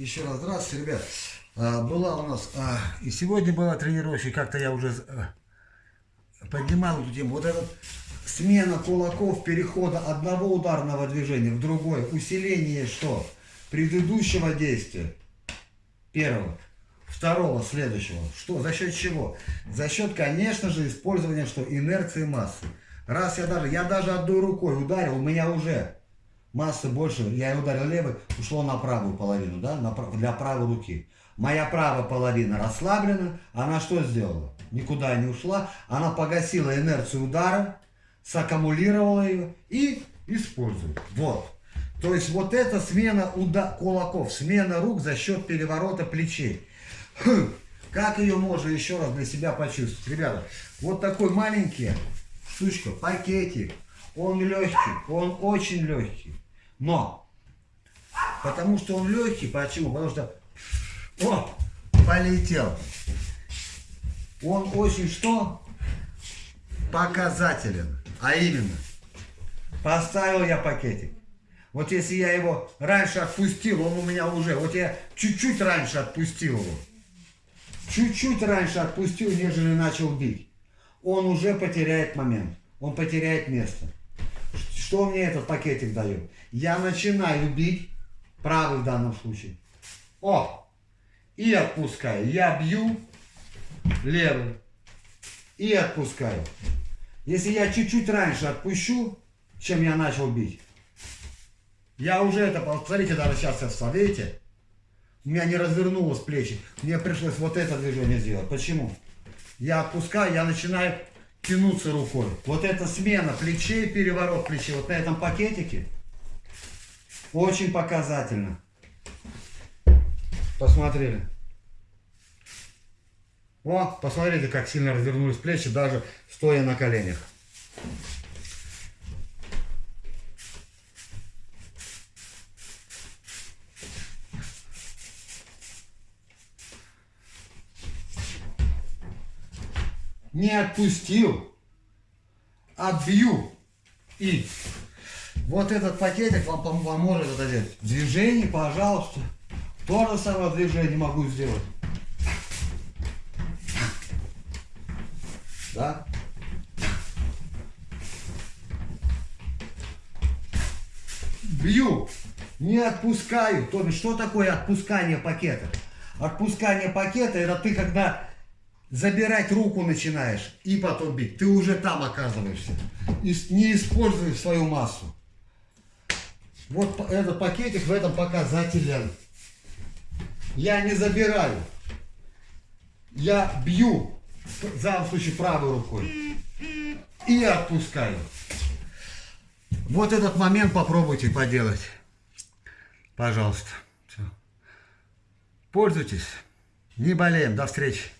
Еще раз здравствуйте, ребят. А, была у нас, а, и сегодня была тренировка, как-то я уже а, поднимал эту тему. Вот эта смена кулаков, перехода одного ударного движения в другое, усиление что? Предыдущего действия, первого, второго, следующего. Что? За счет чего? За счет, конечно же, использования что? Инерции массы. Раз я даже, я даже одной рукой ударил, у меня уже массы больше, я ударил левой, ушло на правую половину, да, на, для правой руки. Моя правая половина расслаблена, она что сделала? Никуда не ушла, она погасила инерцию удара, саккумулировала ее и использует. Вот. То есть вот эта смена уда кулаков, смена рук за счет переворота плечей. Хм. Как ее можно еще раз для себя почувствовать? Ребята, вот такой маленький штучка, пакетик, он легкий, он очень легкий. Но, потому что он легкий, почему? Потому что, о, полетел. Он очень что? Показателен. А именно, поставил я пакетик. Вот если я его раньше отпустил, он у меня уже, вот я чуть-чуть раньше отпустил его. Чуть-чуть раньше отпустил, нежели начал бить. Он уже потеряет момент. Он потеряет место. Что мне этот пакетик дает? Я начинаю бить, правый в данном случае. О! И отпускаю. Я бью левый. И отпускаю. Если я чуть-чуть раньше отпущу, чем я начал бить, я уже это, посмотрите, даже сейчас я видите? У меня не развернулось плечи. Мне пришлось вот это движение сделать. Почему? Я отпускаю, я начинаю тянуться рукой. Вот эта смена плечей, переворот плечей, вот на этом пакетике очень показательно. Посмотрели. О, посмотрите, как сильно развернулись плечи, даже стоя на коленях. Не отпустил, отбью. И вот этот пакетик вам поможет это делать. Движение, пожалуйста. То же самое движение могу сделать. Да? Бью, не отпускаю. То есть, что такое отпускание пакета? Отпускание пакета, это ты когда забирать руку начинаешь и потом бить, ты уже там оказываешься. И не используешь свою массу. Вот этот пакетик в этом показателен. Я не забираю. Я бью, в данном случае правой рукой. И отпускаю. Вот этот момент попробуйте поделать. Пожалуйста. Все. Пользуйтесь. Не болеем. До встречи.